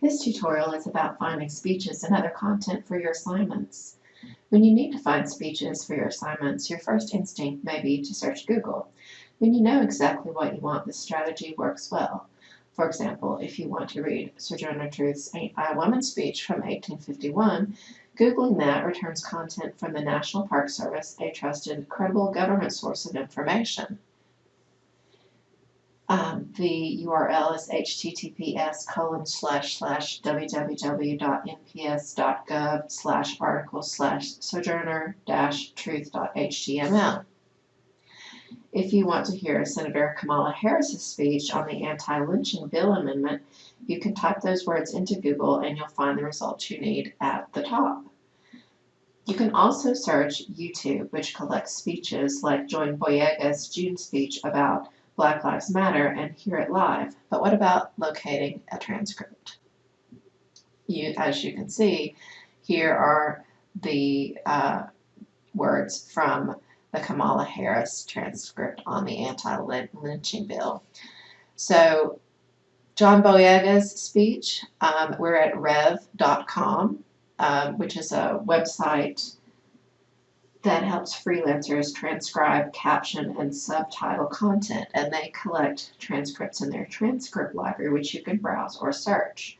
This tutorial is about finding speeches and other content for your assignments. When you need to find speeches for your assignments, your first instinct may be to search Google. When you know exactly what you want, this strategy works well. For example, if you want to read Sojourner Truth's I Woman speech from 1851, Googling that returns content from the National Park Service, a trusted, credible government source of information. Um, the URL is https colon slash slash www.nps.gov slash article slash sojourner dash truth.html. If you want to hear Senator Kamala Harris's speech on the anti-lynching bill amendment, you can type those words into Google and you'll find the results you need at the top. You can also search YouTube, which collects speeches like John Boyega's June speech about Black Lives Matter and hear it live. But what about locating a transcript? You, as you can see, here are the uh, words from the Kamala Harris transcript on the anti-lynching bill. So John Boyega's speech, um, we're at rev.com, um, which is a website that helps freelancers transcribe, caption, and subtitle content, and they collect transcripts in their transcript library, which you can browse or search.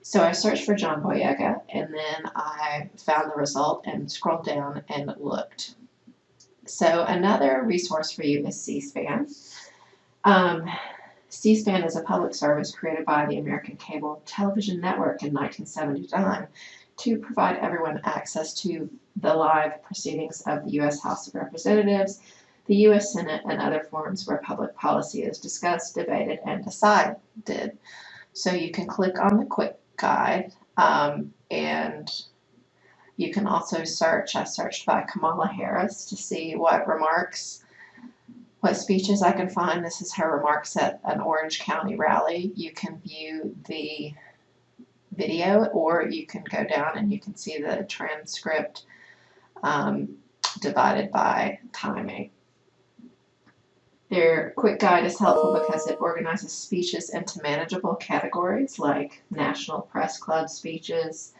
So I searched for John Boyega, and then I found the result and scrolled down and looked. So another resource for you is C-SPAN. Um, C-SPAN is a public service created by the American Cable Television Network in 1979 to provide everyone access to the live proceedings of the U.S. House of Representatives, the U.S. Senate, and other forums where public policy is discussed, debated, and decided. So you can click on the quick guide um, and you can also search. I searched by Kamala Harris to see what remarks, what speeches I can find. This is her remarks at an Orange County rally. You can view the video or you can go down and you can see the transcript um, divided by timing. Their quick guide is helpful because it organizes speeches into manageable categories like National Press Club speeches.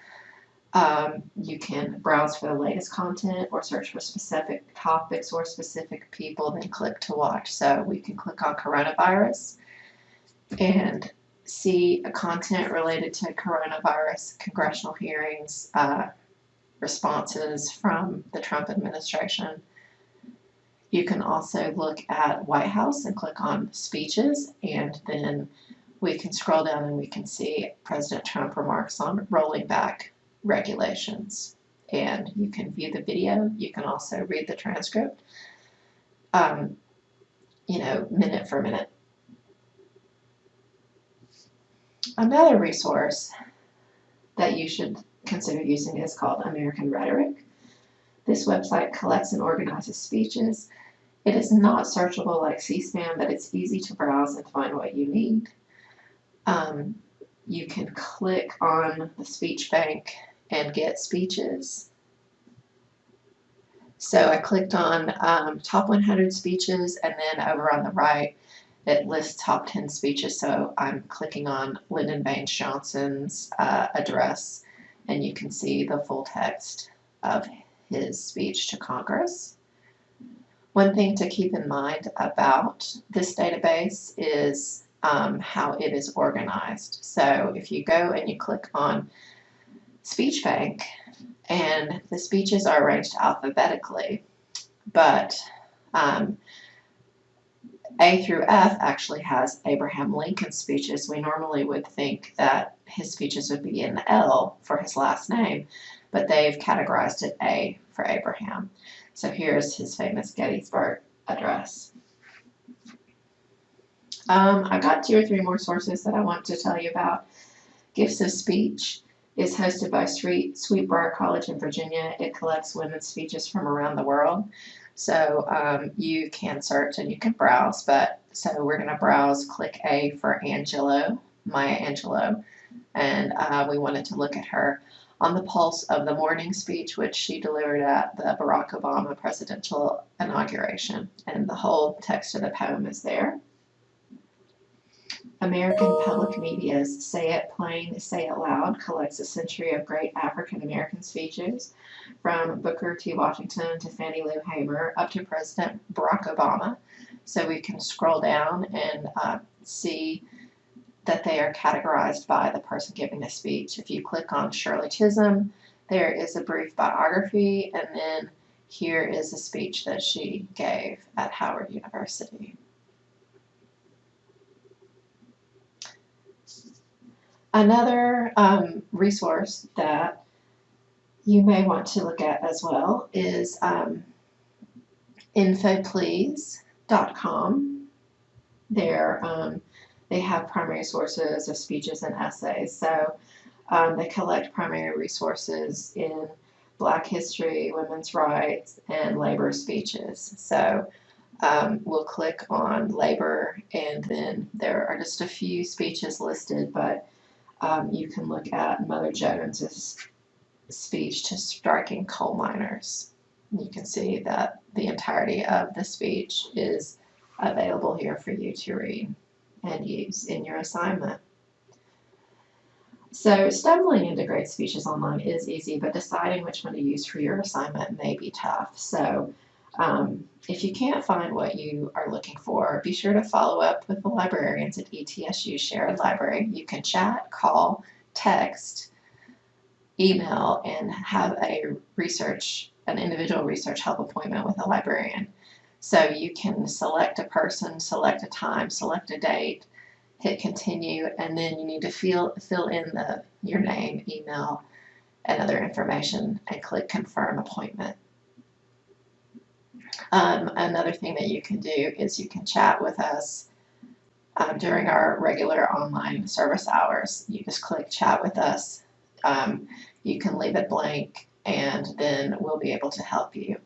Um, you can browse for the latest content or search for specific topics or specific people, then click to watch. So we can click on coronavirus and see content related to coronavirus, congressional hearings, uh, responses from the Trump administration. You can also look at White House and click on speeches and then we can scroll down and we can see President Trump remarks on rolling back regulations. And you can view the video. You can also read the transcript, um, you know, minute for minute. Another resource that you should consider using is called American Rhetoric. This website collects and organizes speeches. It is not searchable like C-SPAN, but it's easy to browse and find what you need. Um, you can click on the speech bank and get speeches. So I clicked on um, top 100 speeches and then over on the right it lists top 10 speeches. So I'm clicking on Lyndon Baines Johnson's uh, address and you can see the full text of his speech to Congress. One thing to keep in mind about this database is um, how it is organized. So if you go and you click on Speech Bank, and the speeches are arranged alphabetically, but um, a through F actually has Abraham Lincoln speeches. We normally would think that his speeches would be in L for his last name, but they've categorized it A for Abraham. So here's his famous Gettysburg Address. Um, I've got two or three more sources that I want to tell you about. Gifts of Speech is hosted by Sweet, Sweetbriar College in Virginia. It collects women's speeches from around the world. So um, you can search and you can browse, but so we're going to browse, click A for Angelou, Maya Angelou, and uh, we wanted to look at her on the pulse of the morning speech, which she delivered at the Barack Obama presidential inauguration. And the whole text of the poem is there. American Public Media's Say It Plain, Say It Loud collects a century of great African American speeches from Booker T. Washington to Fannie Lou Hamer up to President Barack Obama. So we can scroll down and uh, see that they are categorized by the person giving the speech. If you click on Shirley Chisholm, there is a brief biography, and then here is a speech that she gave at Howard University. Another um, resource that you may want to look at as well is um, infoplease.com. There, um, they have primary sources of speeches and essays. So um, they collect primary resources in Black history, women's rights, and labor speeches. So um, we'll click on labor, and then there are just a few speeches listed, but um, you can look at Mother Jones's speech to striking coal miners. You can see that the entirety of the speech is available here for you to read and use in your assignment. So stumbling into great speeches online is easy, but deciding which one to use for your assignment may be tough. So um, if you can't find what you are looking for, be sure to follow up with the librarians at ETSU Sherrod Library. You can chat, call, text, email and have a research, an individual research help appointment with a librarian. So you can select a person, select a time, select a date, hit continue, and then you need to fill, fill in the, your name, email, and other information and click confirm appointment. Um, another thing that you can do is you can chat with us um, during our regular online service hours. You just click chat with us um, you can leave it blank and then we'll be able to help you.